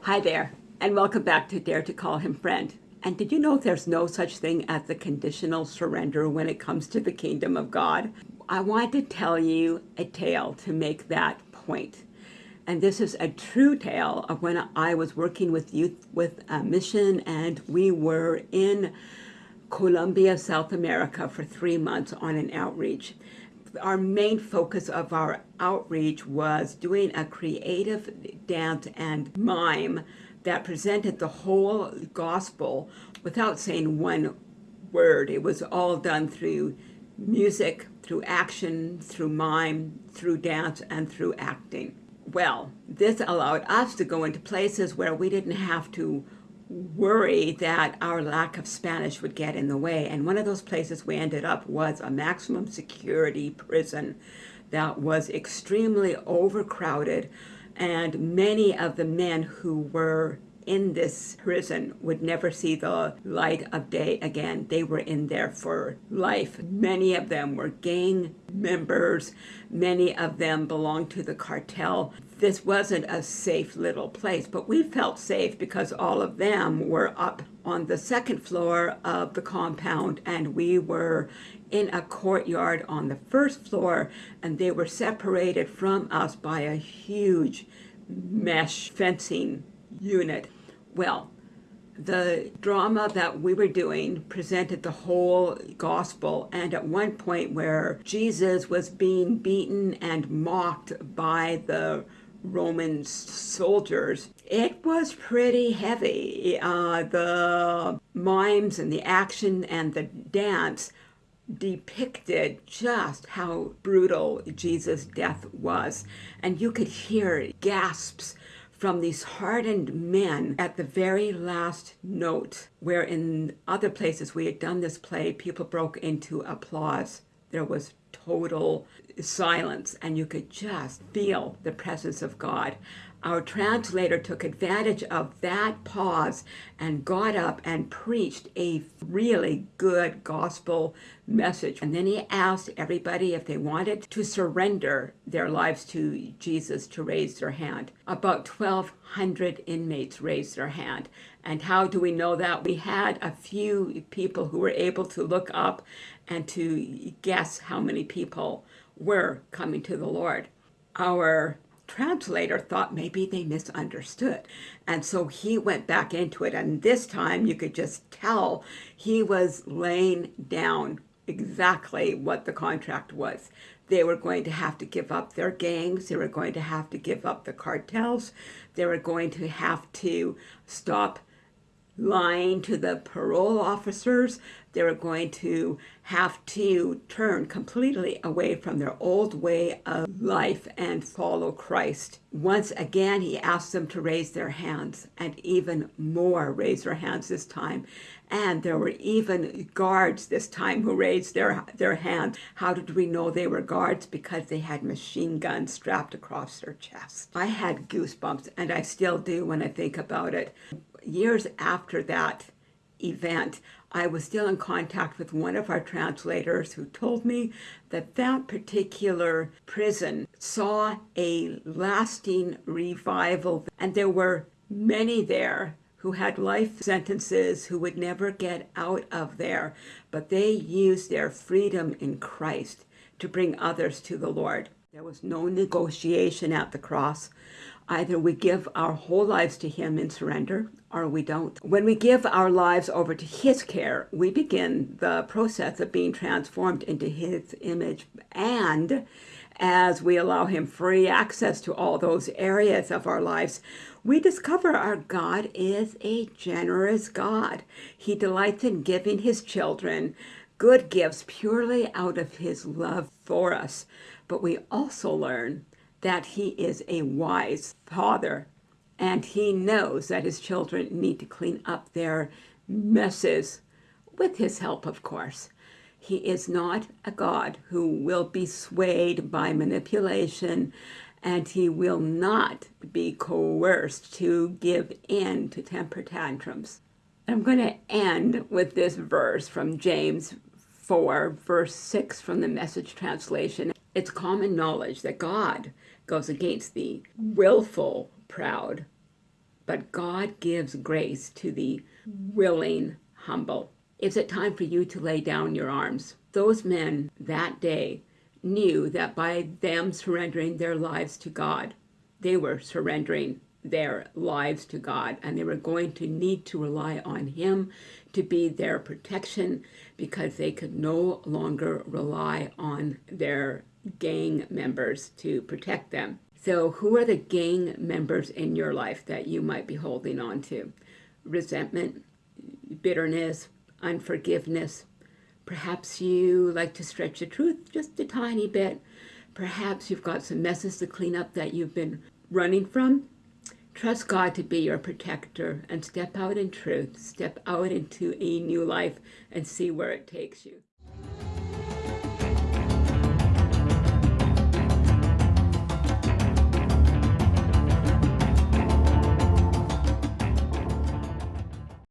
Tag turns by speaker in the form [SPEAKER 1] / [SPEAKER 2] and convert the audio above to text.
[SPEAKER 1] Hi there, and welcome back to Dare to Call Him Friend. And did you know there's no such thing as the conditional surrender when it comes to the kingdom of God? I want to tell you a tale to make that point. And this is a true tale of when I was working with youth with a mission and we were in Colombia, South America for three months on an outreach. Our main focus of our outreach was doing a creative dance and mime that presented the whole gospel without saying one word. It was all done through music, through action, through mime, through dance, and through acting. Well, this allowed us to go into places where we didn't have to worry that our lack of Spanish would get in the way. And one of those places we ended up was a maximum security prison that was extremely overcrowded. And many of the men who were in this prison would never see the light of day again. They were in there for life. Many of them were gang members. Many of them belonged to the cartel this wasn't a safe little place, but we felt safe because all of them were up on the second floor of the compound and we were in a courtyard on the first floor and they were separated from us by a huge mesh fencing unit. Well, the drama that we were doing presented the whole gospel and at one point where Jesus was being beaten and mocked by the Roman soldiers, it was pretty heavy. Uh, the mimes and the action and the dance depicted just how brutal Jesus' death was. And you could hear gasps from these hardened men at the very last note, where in other places we had done this play, people broke into applause. There was total silence and you could just feel the presence of God. Our translator took advantage of that pause and got up and preached a really good gospel message. And then he asked everybody if they wanted to surrender their lives to Jesus to raise their hand. About 1,200 inmates raised their hand. And how do we know that? We had a few people who were able to look up and to guess how many people were coming to the Lord. Our translator thought maybe they misunderstood. And so he went back into it. And this time you could just tell he was laying down exactly what the contract was. They were going to have to give up their gangs. They were going to have to give up the cartels. They were going to have to stop lying to the parole officers. They were going to have to turn completely away from their old way of life and follow Christ. Once again, he asked them to raise their hands and even more raise their hands this time. And there were even guards this time who raised their, their hands. How did we know they were guards? Because they had machine guns strapped across their chest. I had goosebumps, and I still do when I think about it years after that event, I was still in contact with one of our translators who told me that that particular prison saw a lasting revival. And there were many there who had life sentences who would never get out of there, but they used their freedom in Christ to bring others to the Lord. There was no negotiation at the cross. Either we give our whole lives to Him in surrender or we don't. When we give our lives over to His care, we begin the process of being transformed into His image. And as we allow Him free access to all those areas of our lives, we discover our God is a generous God. He delights in giving His children good gifts purely out of His love for us. But we also learn that he is a wise father and he knows that his children need to clean up their messes with his help, of course. He is not a God who will be swayed by manipulation and he will not be coerced to give in to temper tantrums. I'm going to end with this verse from James 4, verse 6 from the message translation. It's common knowledge that God goes against the willful proud, but God gives grace to the willing humble. Is it time for you to lay down your arms? Those men that day knew that by them surrendering their lives to God, they were surrendering their lives to God and they were going to need to rely on Him to be their protection because they could no longer rely on their gang members to protect them. So, who are the gang members in your life that you might be holding on to? Resentment, bitterness, unforgiveness. Perhaps you like to stretch the truth just a tiny bit. Perhaps you've got some messes to clean up that you've been running from. Trust God to be your protector and step out in truth, step out into a new life and see where it takes you.